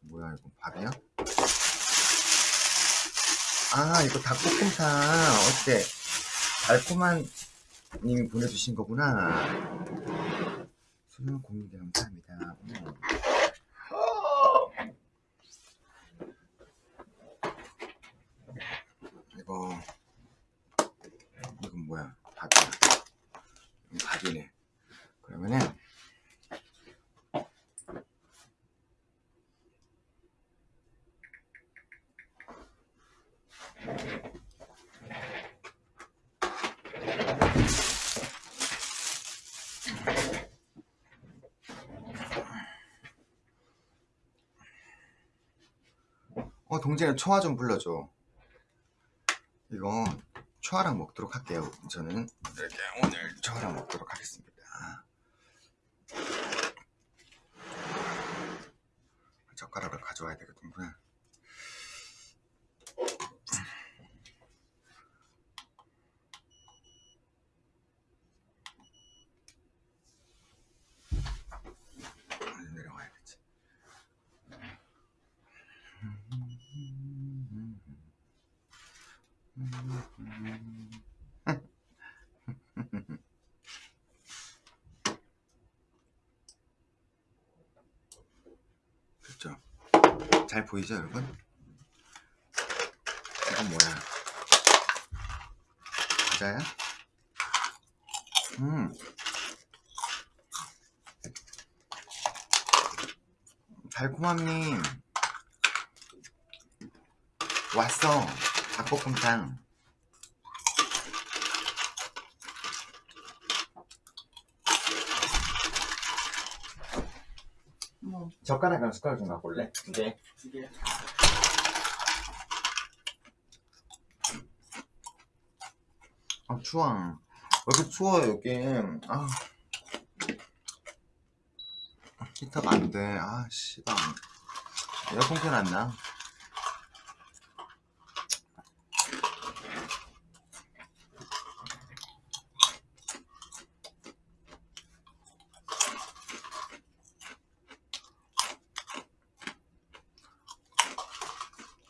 뭐야 이거 밥이야? 아 이거 닭볶음탕 어때? 달콤한 님이 보내주신 거구나 소중한 공유대 감사합니다 음. 이거 이건 뭐야 밥이야 이건 밥이네 그러면은 어 동진아 초아 좀 불러줘. 이거 초아랑 먹도록 할게요. 저는 이렇게 오늘 초아랑 먹도록 하겠습니다. 젓가락을 가져와야 되겠구나 잘 보이죠 여러분? 이건 뭐야? 과자야? 음 달콤함님 왔어 닭볶음탕 뭐 젓가락이랑 숟가락 좀 갖고 올래? 네. 이게 아 추워 왜 이렇게 추워 여기? 아 히터가 안돼. 아 씨발. 에어컨 켜놨나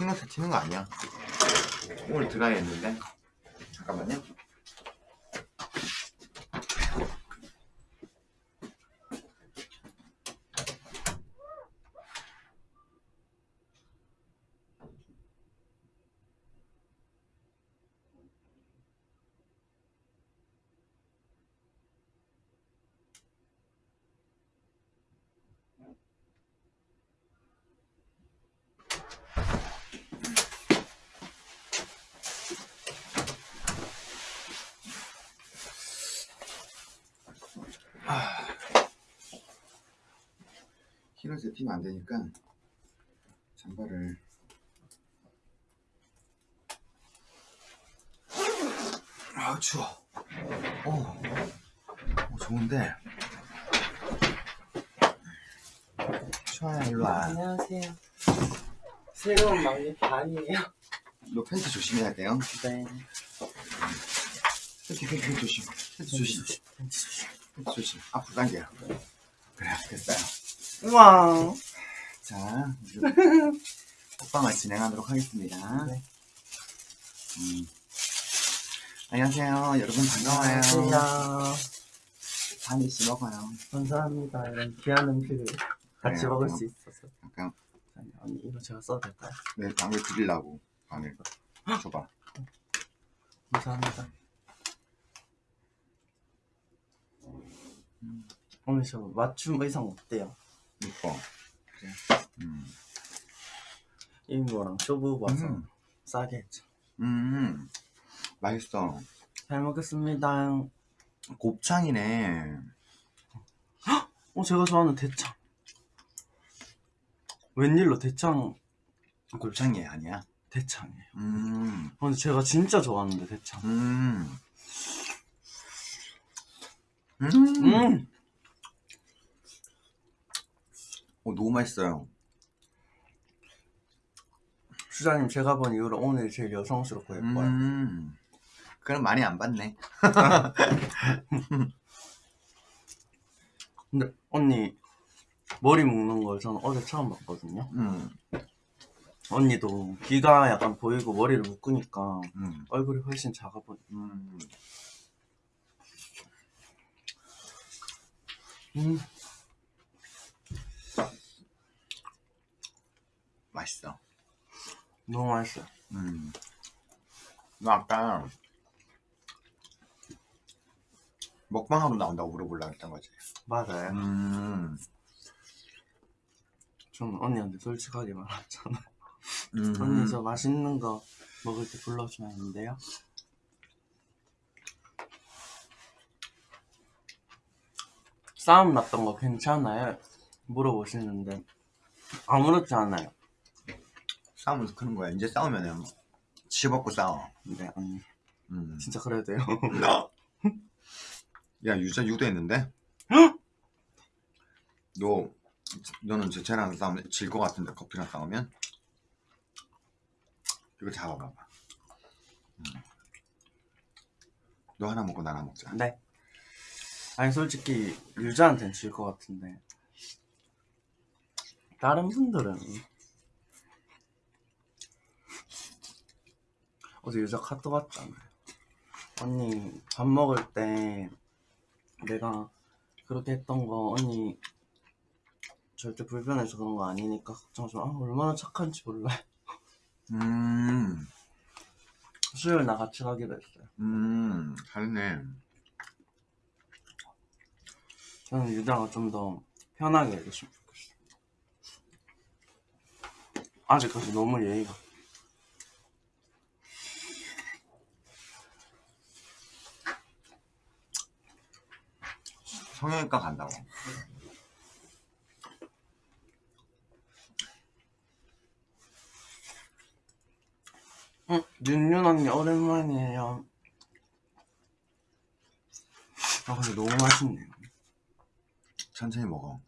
흰옷에 튀는 거 아니야? 오늘 드라이 했는데? 잠깐만요 흰옷에 튀면 안 되니까 잠바를 아 추워. 오, 오 좋은데. 추워야 일로와. 안녕하세요. 새로운 막내 반이에요. 너 팬티 조심해야 돼요. 네. 팬티 팬티 팬티 조심. 팬티 조심. 팬티 조심. 앞으로 당겨 그래 됐어요 우와. 자 먹방을 진행하도록 하겠습니다 네. 음. 안녕하세요 여러분 반가워요 안녕하세요. 한입씩 먹어요 감사합니다. 이런 귀한 음식을 같이 그래요. 먹을 수 있어서. 약간 아니, 언니 이거 제가 써도 될까요? 내 방을 드리려고 방을 줘봐 감사합니다. 오늘 저 맞춤 의상 어때요? 이뻐 그래 음. 이거랑 쇼부 와서 음. 싸게 했죠. 음. 맛있어 잘 먹겠습니다. 곱창이네 어, 제가 좋아하는 대창. 웬일로 대창, 곱창이 아니야 대창이에요. 음. 어, 근데 제가 진짜 좋아하는데, 대창. 음. 음. 음! 어, 너무 맛있어요 수자님, 제가 본 이후로 오늘 제일 여성스럽고 예뻐요. 음. 그럼 많이 안 봤네 근데, 언니, 머리 묶는 걸 저는 어제 처음 봤거든요. 음, 언니도 귀가 약간 보이고 머리를 묶으니까 음, 얼굴이 훨씬 작아 보여. 음. 음, 맛있어. 너무 맛있어요. 음. 너 아까 먹방하러 나온다고 물어보려고 했던 거지. 맞아요. 음, 저는 언니한테 솔직하게 말했잖아요. 음. 언니 저 맛있는 거 먹을 때 불러주면 안 돼요? 싸움 났던 거 괜찮아요? 물어보시는데 아무렇지 않아요. 싸우면서 크는 거야. 이제 싸우면은 집없고 싸워. 네 언니 음. 진짜 그래야 돼요. 야 유자 유도했는데? 너 너는 제 쟤랑 싸우면 질 것 같은데 커피랑 싸우면? 이거 잡아봐봐. 음. 너 하나 먹고 나 하나 먹자. 네. 아니 솔직히 유자한테는 질 것 같은데 다른 분들은 어제 유자 카톡 왔잖아요. 언니 밥 먹을 때 내가 그렇게 했던 거 언니 절대 불편해서 그런 거 아니니까 걱정하지 마. 아, 얼마나 착한지 몰라요. 음, 수요일 나 같이 가기로 했어요. 음, 잘했네. 저는 유자가 좀 더 편하게 해줬으면 좋겠어요. 아직까지 너무 예의가. 성형외과 간다고. 응, 윤윤 언니 오랜만이에요. 아 근데 너무 맛있네요. 천천히 먹어.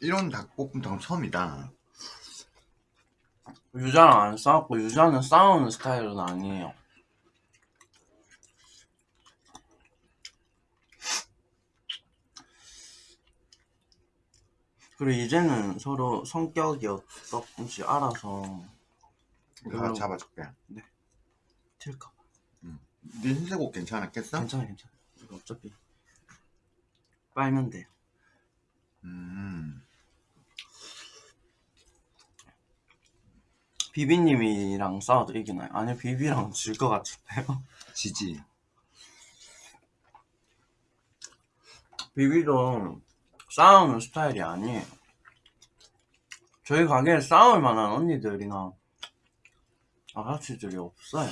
이런 닭볶음탕 처음이다. 유자랑 안 싸웠고 유자는 싸우는 스타일은 아니에요. 그리고 이제는 서로 성격이 어떤지 알아서 내가 그럼- 잡아줄게. 튈까 봐. 네 흰색 옷 괜찮았겠어? 괜찮아 괜찮아. 이거 어차피 빨면 돼요. 음, 비비님이랑 싸워도 이기나요? 아니요 비비랑 질 것 같은데요. 지지. 비비도 싸우는 스타일이 아니에요. 저희 가게에 싸울 만한 언니들이나 아가씨들이 없어요.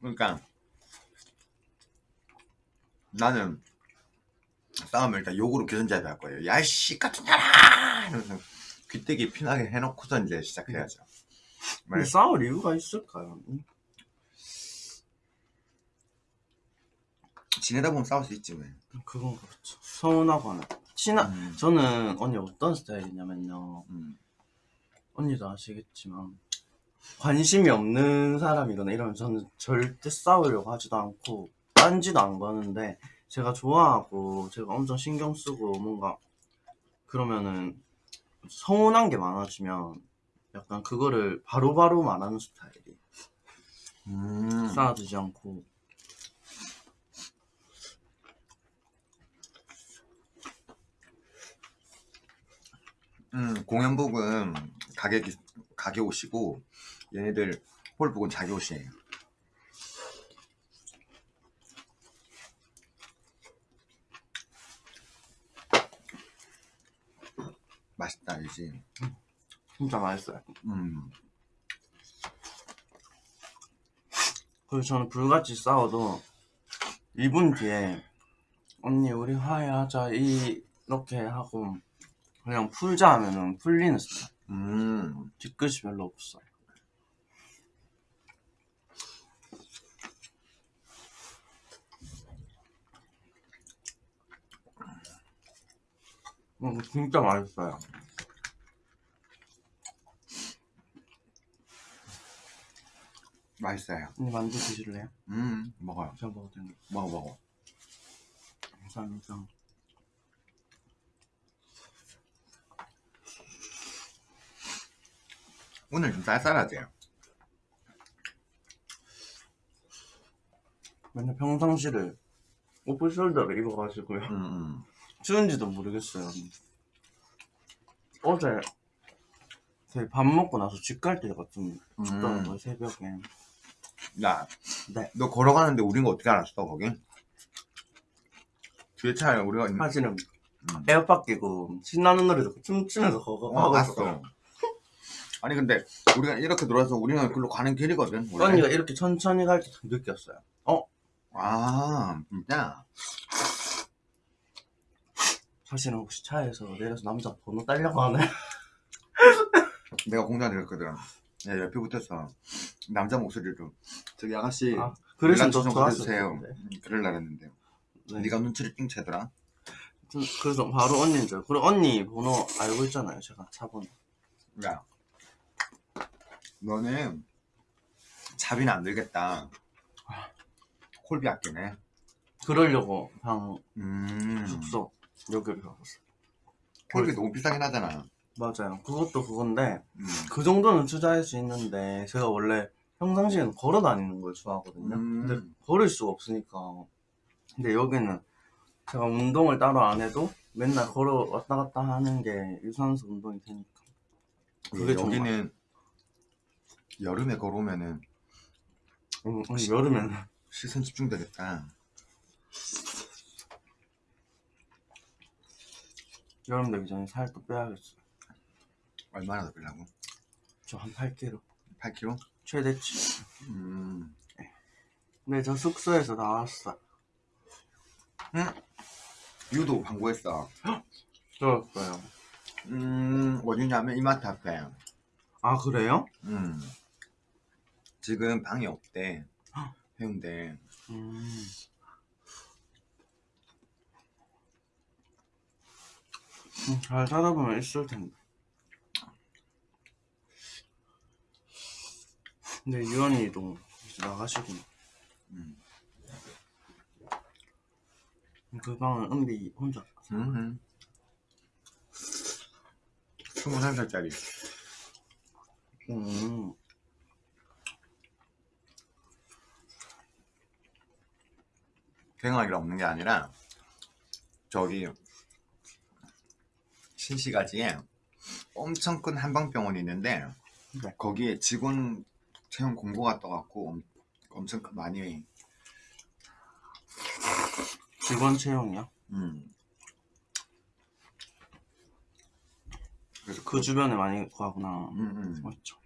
그러니까 나는 싸우면 일단 욕으로 교전자에 할 거예요. 야이씨 같은 년아! 이러면서 귀때기 피나게 해놓고서 이제 시작해야죠. 말- 싸울 이유가 있을까요? 지내다 보면 싸울 수 있지 왜? 그건 그렇죠. 서운하거나. 친한, 음. 저는 언니 어떤 스타일이냐면요. 음. 언니도 아시겠지만, 관심이 없는 사람이거나 이러면 저는 절대 싸우려고 하지도 않고, 딴지도 안 거는데, 제가 좋아하고, 제가 엄청 신경 쓰고, 뭔가, 그러면은, 서운한 게 많아지면, 약간 그거를 바로바로 말하는 스타일이. 음. 쌓아두지 않고. 음, 공연복은 가게 기- 가게 옷이고 얘네들 홀복은 자기 옷이에요. 맛있다 알지? 진짜 맛있어요. 음. 그리고 저는 불같이 싸워도 2분 뒤에 언니 우리 화해하자 이- 이렇게 하고 그냥 풀자 하면은 풀리는 스타일 음. 뒤끝이 별로 없어요 음, 진짜 맛있어요 맛있어요. 언니 만두 드실래요? 음, 먹어요. 제가 먹어도 되는 거 먹어, 먹어. 감사합니다 오늘 좀 쌀쌀하지? 맨날 평상시를 오프숄더를 입어가지고요 음, 음. 추운지도 모르겠어요 어제 저희 밥 먹고 나서 집 갈 때가 좀 춥더라고요 새벽에 야, 네. 너 걸어가는데 우린 거 어떻게 알았어, 거기? 뒤에 차에 우리가 있는, 사실은 음. 에어팟 끼고 신나는 노래 듣고 춤추면서 어, 봤어. 있었어요 아니, 근데 우리가 이렇게 돌아서 우리는 글로 가는 길이거든. 원래. 언니가 이렇게 천천히 갈때좀 느꼈어요 아, 진짜? 사실은 혹시 차에서 내려서 남자 번호 따려고 하나요? 내가 공장 내렸거든. 야, 옆에 붙어서 남자 목소리로 저기 아가씨 아, 그래서 좀 보내주세요. 그럴라 했는데 네. 네가 눈치를 띵 채더라. 좀- 그래서 바로 언니인 줄 그리고 언니 번호 알고 있잖아요 제가 차 번호 야, 너는 자비는 안 들겠다. 콜비 아끼네. 그러려고 방 음, 숙소 여기를 가봤어요 콜비 너무 비싸긴 하잖아. 맞아요 그것도 그건데 음. 그 정도는 투자할 수 있는데 제가 원래 평상시에는 걸어 다니는 걸 좋아하거든요 음. 근데 걸을 수가 없으니까 근데 여기는 제가 운동을 따로 안 해도 맨날 걸어 왔다 갔다 하는 게 유산소 운동이 되니까 그게 예, 여기는 여름에 걸어오면은 음, 음, 여름에는 시선 집중되겠다. 여름 되기 전에 살 또 빼야겠어요 얼마나 더 빼려고? 저 한 8kg 8kg? 최대치 음. 네저 숙소에서 나왔어 유도 광고했어. 들었어요 음, 어디냐면 이마트 앞에. 아 그래요? 음. 지금 방이 없대. 해운대. 음. 음, 잘 살아보면 있을 텐데. 근데 유언이도 이제 나가시고 음. 그 방은 은비 혼자. 음. 21살짜리. 음. 생활이라 없는 게 아니라, 저기, 신시가지에 엄청 큰 한방병원이 있는데, 네. 거기에 직원 채용 공고가 떠갖고 엄- 엄청 큰- 많이, 직원 채용이요? 음. 그래서 그 주변에 많이 구하구나. 음, 음. 맞죠.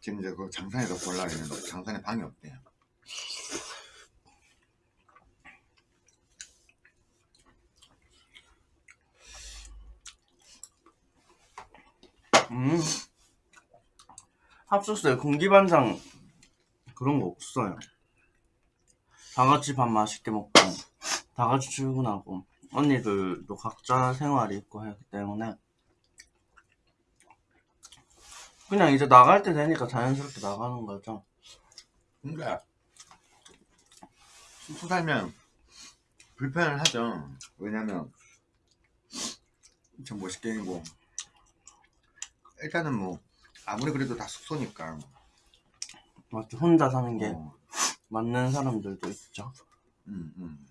지금 이제 그 장산에서 볼라 했는데 장산에 방이 없대요. 음. 합숙소에 공기반장 그런 거 없어요. 다 같이 밥 맛있게 먹고, 다 같이 출근하고, 언니들도 각자 생활이 있고 하기 때문에, 그냥 이제 나갈 때 되니까 자연스럽게 나가는 거죠. 근데 숙소 살면 불편을 하죠. 왜냐면 좀 멋있게 뭐 일단은 뭐 아무리 그래도 다 숙소니까 맞죠. 혼자 사는 게 어, 맞는 사람들도 있죠. 음, 음.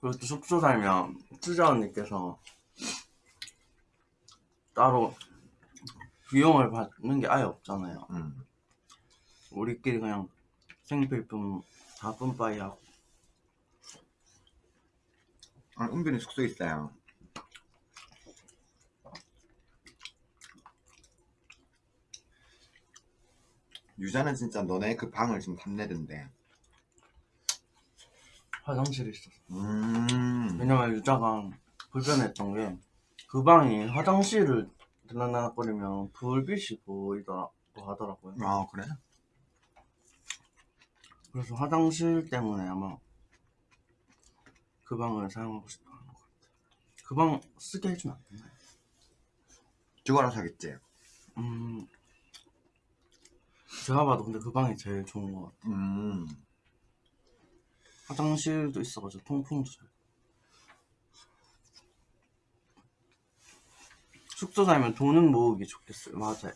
그리고 또 숙소 살면 투자 언니께서 따로 비용을 받는 게 아예 없잖아요. 음. 우리끼리 그냥 생필품 다 뿜빠이 하고 아, 은빈이 숙소 있어요. 유자는 진짜 너네 그 방을 지금 탐내던데. 화장실이 있었어. 음. 왜냐면 유자가 불편했던 게 그 방이 화장실을 들락날락거리면 불빛이 보이더라고. 하더라고요. 아 그래? 그래서 화장실 때문에 아마 그 방을 사용하고 싶어 하는 것 같아요. 그 방 쓰게 해주면 안 되나요? 그거랑 사겠지. 음, 제가 봐도 근데 그 방이 제일 좋은 것 같아요. 음. 화장실도 있어가지고 통풍도 잘. 숙소 살면 돈은 모으기 좋겠어요. 맞아요.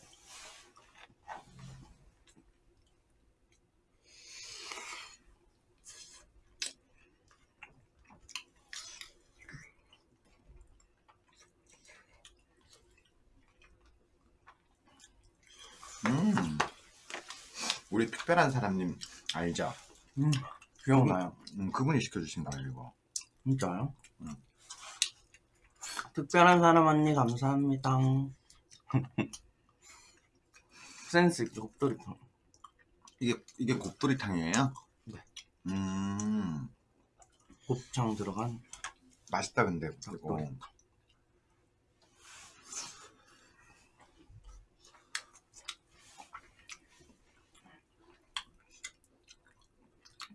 음. 우리 특별한 사람님 알죠? 음, 기억나요. 음, 그분이 시켜주신 거예요 이거. 진짜요? 응. 특별한 사람 언니 감사합니다. 센스 있게 곱돌이탕. 이게 이게 곱돌이탕이에요? 네. 음. 곱창 들어간 맛있다 근데 이거. 곱돌이탕.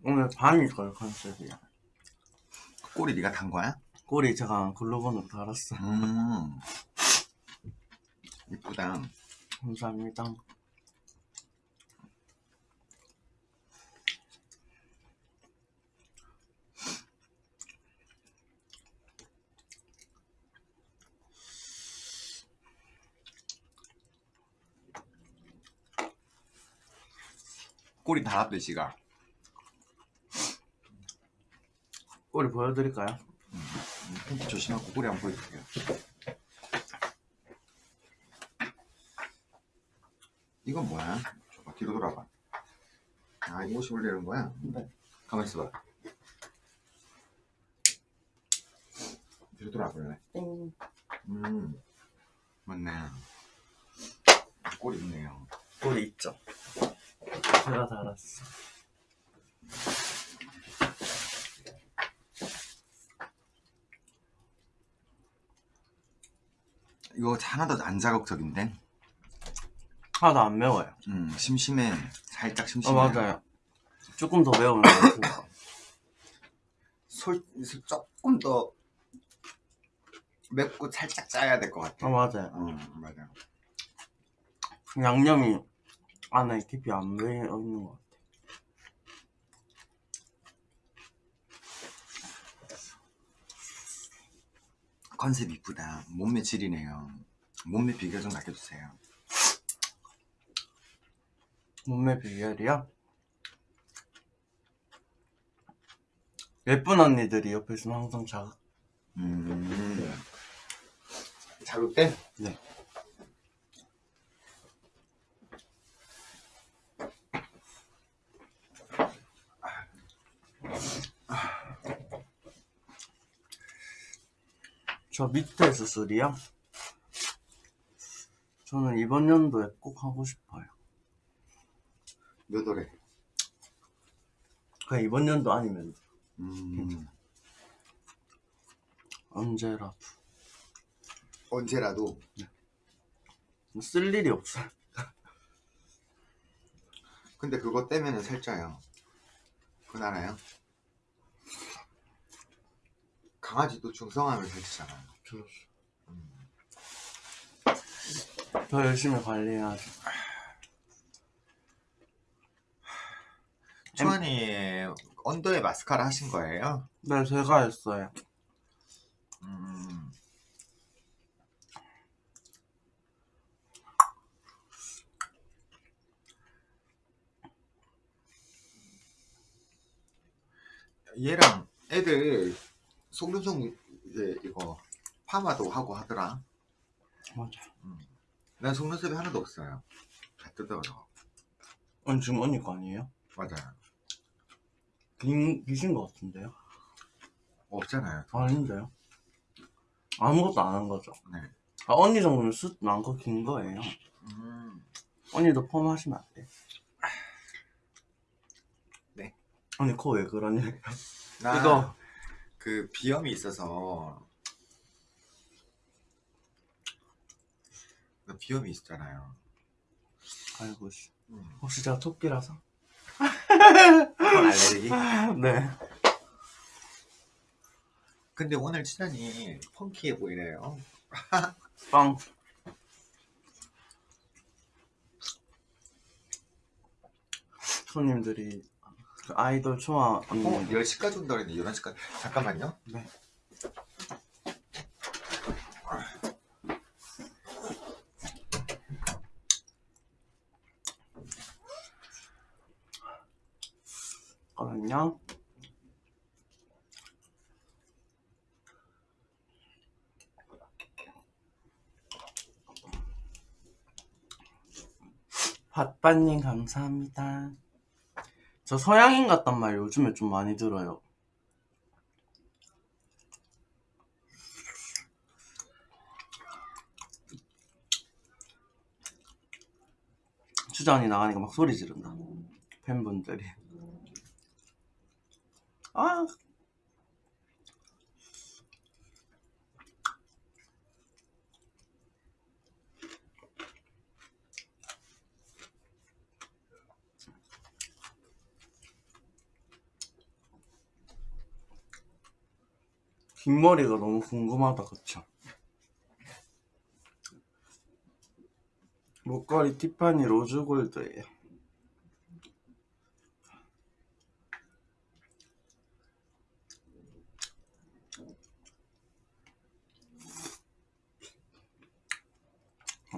오늘 반이 걸 컨셉이야. 꼬리 네가 단 거야? 꼬리 제가 글로건으로 달았어. 음. 이쁘다. 감사합니다. 꼬리 달았대 씨가. 꼬리 보여드릴까요? 음, 조심하고 꼬리 한번 보여줄게요. 이건 뭐야? 줘봐 뒤로 돌아봐. 아 이것이 원래 이런 거야? 네. 가만 있어봐. 뒤로 돌아볼래? 땡. 음 맞네. 꼬리 있네요. 꼬리 있죠? 제가 달았어. 이거 하나도 안 자극적인데? 하나도 안 매워요. 음 심심해. 살짝 아 심심해. 맞아요. 조금 더 매우면 좋을까. 솔 조금 더 맵고 살짝 짜야 될 것 같아. 아 맞아요. 음 맞아. 양념이 안에 깊이 안 배어 있는 것 같아. 컨셉 이쁘다. 몸매 질이네요. 몸매 비교 좀 남겨주세요. 몸매 비결이요? 예쁜 언니들이 옆에 있으면 항상 자극. 음. 자극돼? 네. 저 밑에 수술이요? 저는 이번 연도에 꼭 하고 싶어요. 몇 월에? 그냥 이번 연도 아니면 음. 언제라도 언제라도 쓸 일이 없어요. 근데 그거 떼면은 살쪄요. 알아요? 강아지도 중성하면 살찌잖아요. 음. 더 열심히 관리해야죠. 초안이 언더에 마스카라 하신 거예요? 네, 제가 했어요. 음. 얘랑 애들 속눈썹 이제 이거 파마도 하고 하더라. 맞아. 난 속눈썹이 하나도 없어요. 다 뜯어져. 언니 지금 언니 거 아니에요? 맞아요. 긴, 기신 것 같은데요? 없잖아요. 아닌데요? 아무것도 안 한 거죠? 네. 아, 언니 정도면 숱 많고 긴 거예요. 음. 언니도 펌 하시면 안 돼. 네. 언니 코 왜 그러니? 나 이거. 그 비염이 있어서 나 비염이 있잖아요. 아이고 씨. 음. 혹시 제가 토끼라서? 알레르기? 네. 근데 오늘 치단이 펑키해 보이네요. 빵. 손님들이 그 아이돌 초아 어, 언니 10시까지 온다 그랬는데 11시까지. 잠깐만요. 네. 거든요. 밭밭님 감사합니다. 저 서양인 같단 말 요즘에 좀 많이 들어요. 추전이 나가니까 막 소리 지른다. 팬분들이. 아. 긴 머리가 너무 궁금하다, 그쵸? 목걸이 티파니 로즈골드예요.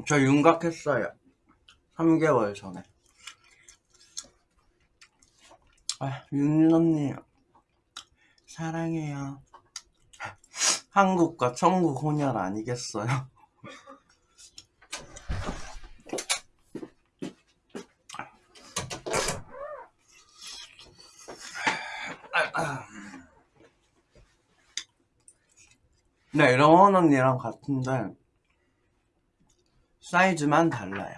저 윤곽했어요. 3개월 전에. 아, 윤윤 언니 사랑해요. 한국과 천국 혼혈 아니겠어요? 네, 이런 언니랑 같은데 사이즈만 달라요.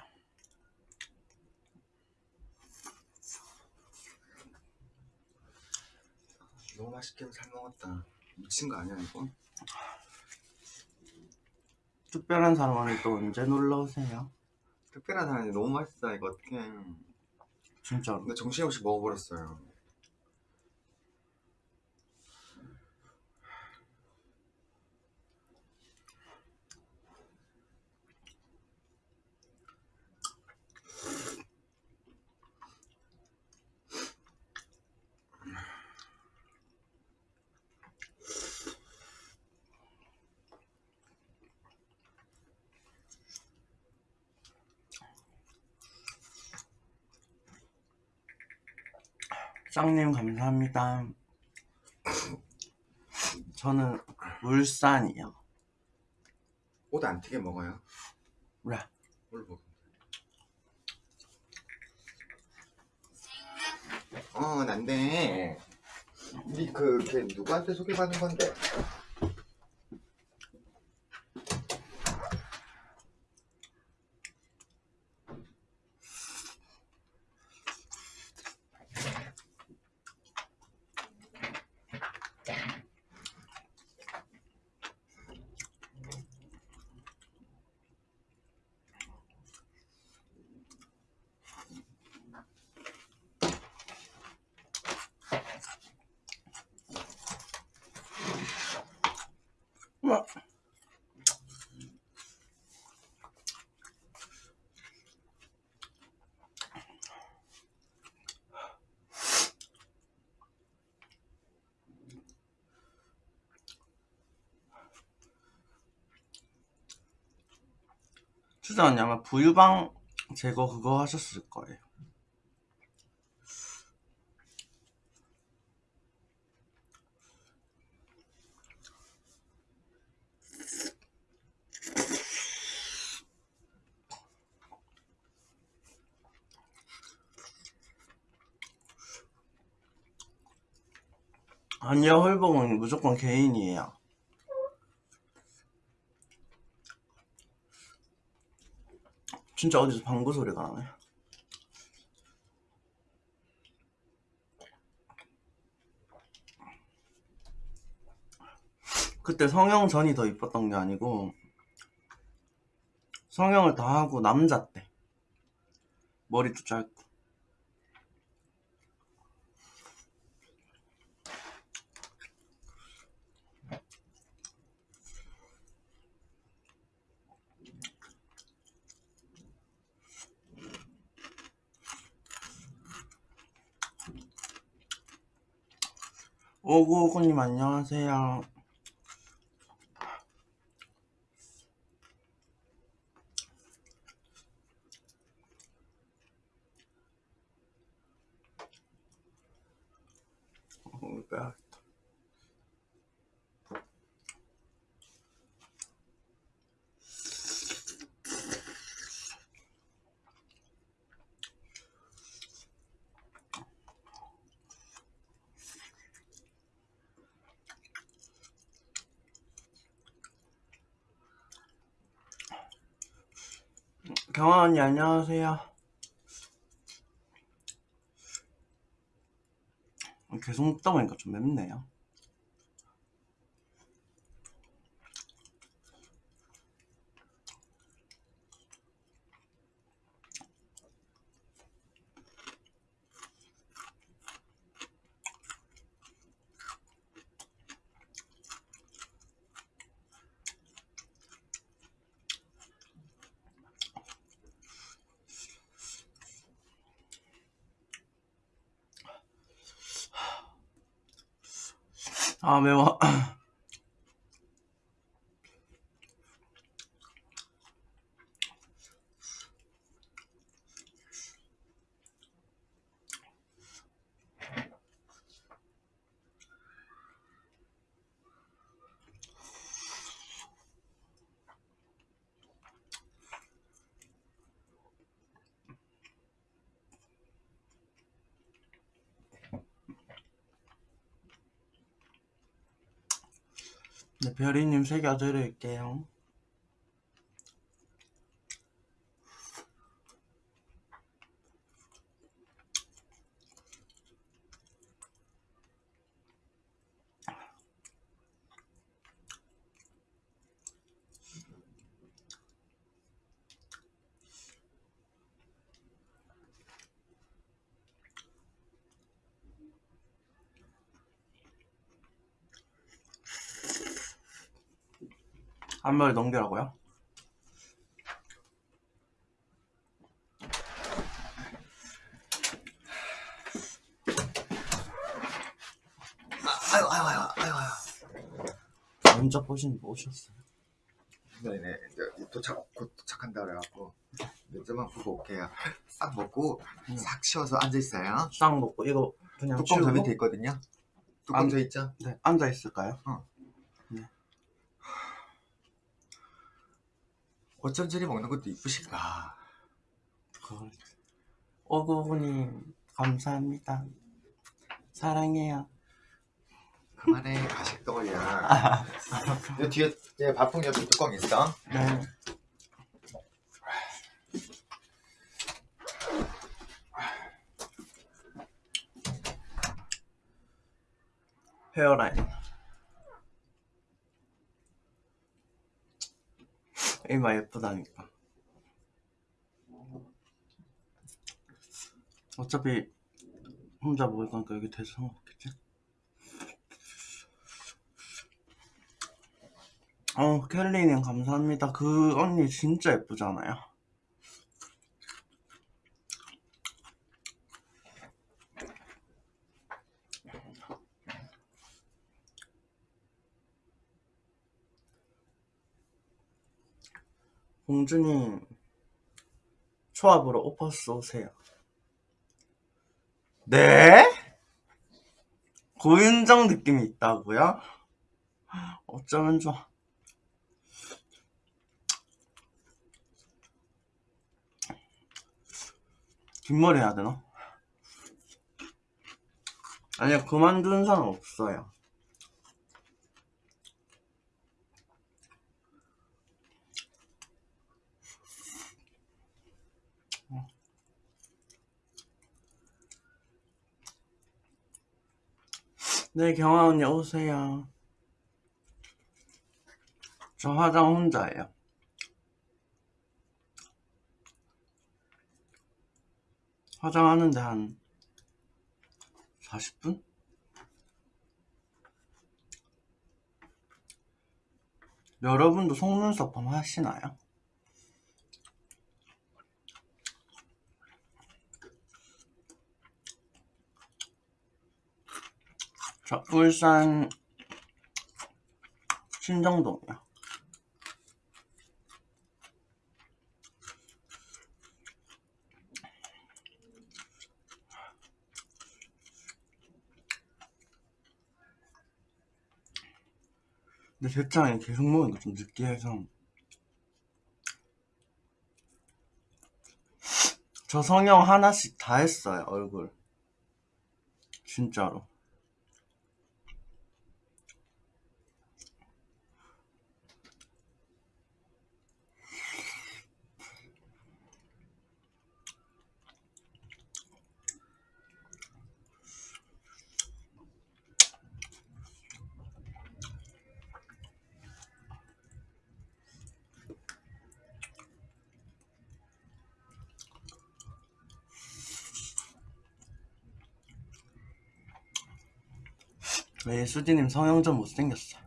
너무 맛있게 잘 먹었다. 미친 거 아니야, 이거? 특별한 사람은 또 언제 놀러 오세요? 특별한 사람이 너무 맛있다, 이거 어떡해. 진짜로. 근데 정신없이 먹어버렸어요. 짱님 감사합니다. 저는 울산이요. 옷 안 튀게 먹어요. 왜? 뭘 먹어? 어, 난데. 니그 걔 누구한테 소개받은 건데? 언니 아마 부유방 제거 그거 하셨을 거예요. 아니요, 헐봉은 무조건 개인이에요. 진짜 어디서 방구 소리가 나네. 그때 성형 전이 더 이뻤던 게 아니고 성형을 다 하고 남자 때 머리도 짧고 오구오구님 안녕하세요 어, 빼야겠다. 경아 언니 안녕하세요. 계속 먹다 보니까 좀 맵네요. 아 매워. 네, 별이님 새겨드릴게요. 한 마리 넘기라고요? 아유 아유 아유 아유 아유. 먼저 보신 거 오셨어요? 네네 이제 도착 곧 도착한다 그래갖고 몇 점만 보고 올게요. 싹 먹고 음. 싹 치워서 앉아 있어요. 싹 먹고 이거 그냥 뚜껑 저 치우고 밑에 있거든요. 뚜껑 안- 저 있죠? 네, 앉아 있을까요? 어 쩜 저리 먹는 것도 이쁘실까? 그걸 오구오구님 감사합니다. 사랑해요. 그만해 가식 떠올려. 이 뒤에 예, 밥풍 옆에 뚜껑 있어. 네. 헤어라인. 이마 예쁘다니까. 어차피 혼자 먹을 거니까 여기 대서 상관없겠지? 어, 켈리님 감사합니다. 그 언니 진짜 예쁘잖아요. 공주님 초합으로 오퍼스 오세요. 네? 고윤정 느낌이 있다고요? 어쩌면 좋아. 뒷머리 해야 되나? 아니야 그만둔 사람 없어요. 네 경아 언니 오세요. 저 화장 혼자예요. 화장하는데 한 40분? 여러분도 속눈썹 한번 하시나요? 저 울산 신정동이요. 근데 대창이 계속 먹으니까 좀 느끼해서 저 성형 하나씩 다 했어요 얼굴 진짜로 왜 수디님 성형 좀 못생겼어?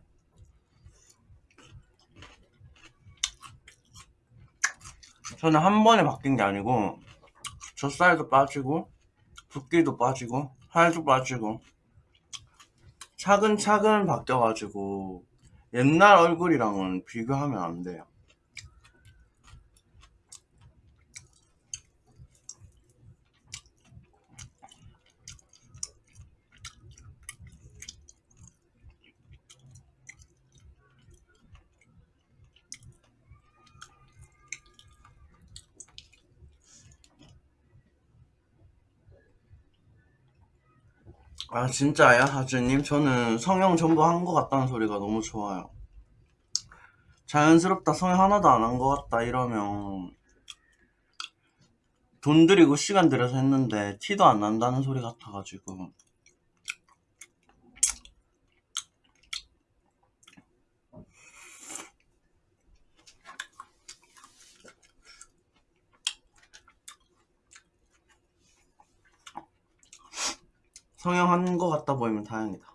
저는 한 번에 바뀐 게 아니고 젖살도 빠지고 붓기도 빠지고 살도 빠지고 차근차근 바뀌어가지고 옛날 얼굴이랑은 비교하면 안 돼요 아 진짜야 하주님? 저는 성형 전부 한 것 같다는 소리가 너무 좋아요. 자연스럽다. 성형 하나도 안 한 것 같다. 이러면 돈 들이고 시간 들여서 했는데 티도 안 난다는 소리 같아가지고 성형한 것 같다 보이면 다행이다.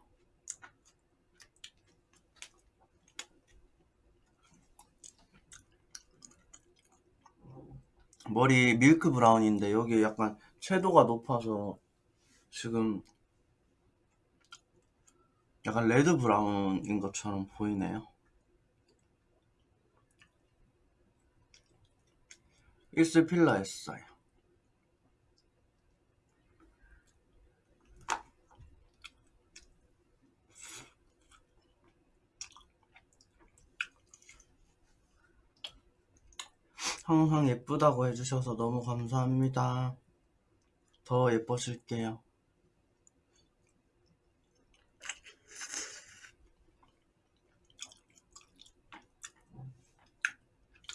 머리 milk brown인데 여기 약간 채도가 높아서 지금 약간 red brown인 것처럼 보이네요. 입술 필러 했어요 항상 예쁘다고 해주셔서 너무 감사합니다. 더 예뻐질게요.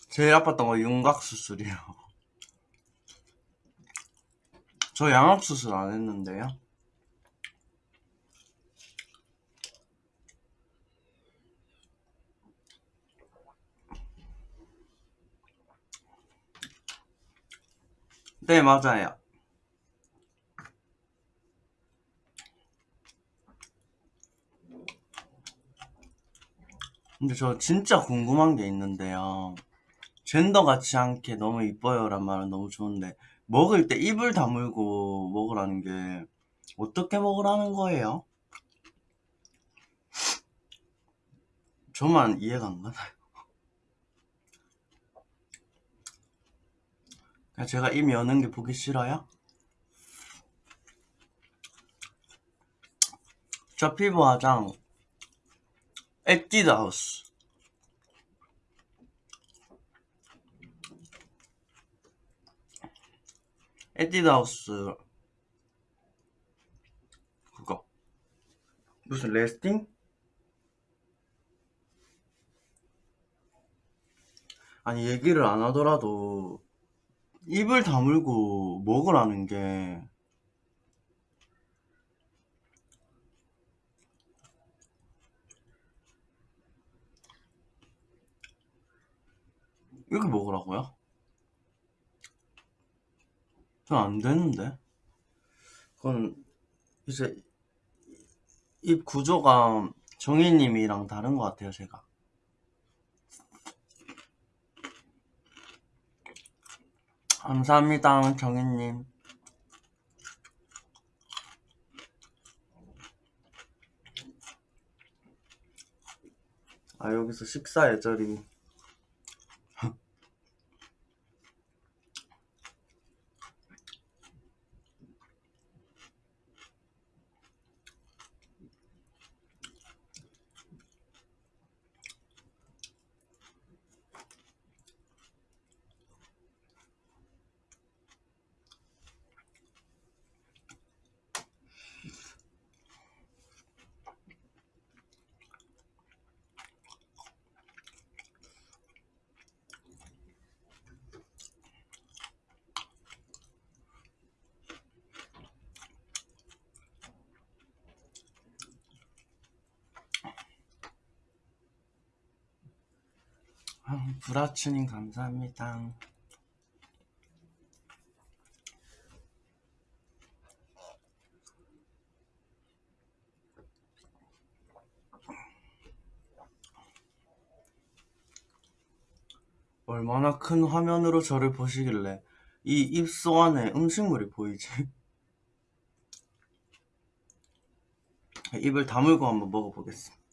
제일 아팠던 거 윤곽 수술이요. 저 양악 수술 안 했는데요. 네, 맞아요. 근데 저 진짜 궁금한 게 있는데요. 젠더 같지 않게 너무 이뻐요란 말은 너무 좋은데 먹을 때 입을 다물고 먹으라는 게 어떻게 먹으라는 거예요? 저만 이해가 안 가나요? 그냥 제가 입 여는 게 보기 싫어요? 저 피부 화장 에뛰드 하우스 에뛰드 하우스 그거 무슨 레스팅? 아니 얘기를 안 하더라도 입을 다물고 먹으라는 게 이렇게 먹으라고요? 전안 되는데. 그건 이제 입 구조가 정희님이랑 다른 것 같아요, 제가. 감사합니다, 정희님. 아, 여기서 식사 예절이. 아, 브라추님 감사합니다. 얼마나 큰 화면으로 저를 보시길래 이 입속 안에 음식물이 보이지? 입을 다물고 한번 먹어보겠습니다.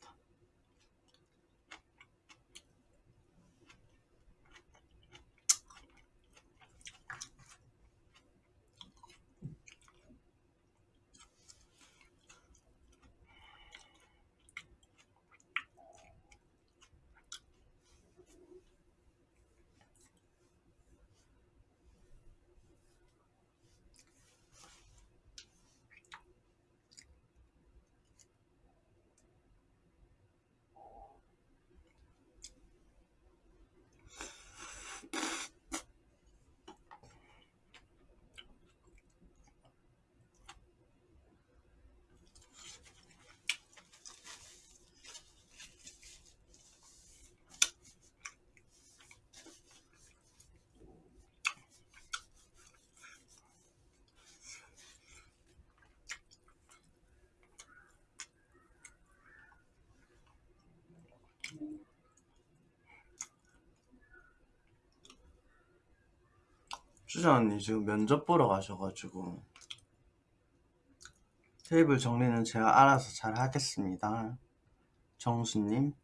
수자 언니 지금 면접 보러 가셔가지고 테이블 정리는 제가 알아서 잘 하겠습니다. 정수님.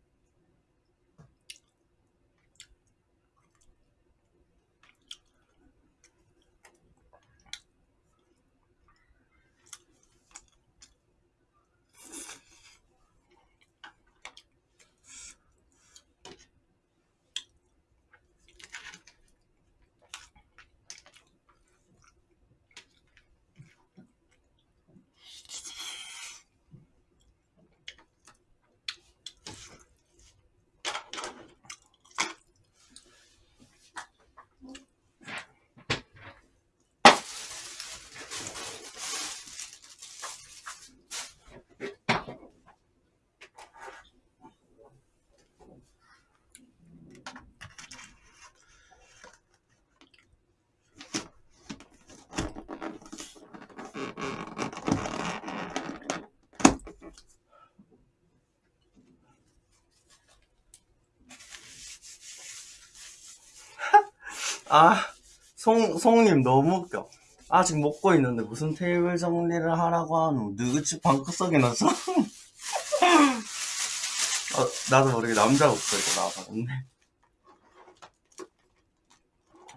아, 송, 송님 너무 웃겨. 아직 먹고 있는데 무슨 테이블 정리를 하라고 하노? 누구지 방구석에 넣어서? 어, 나도 모르게 남자 목소리가 나와버렸네.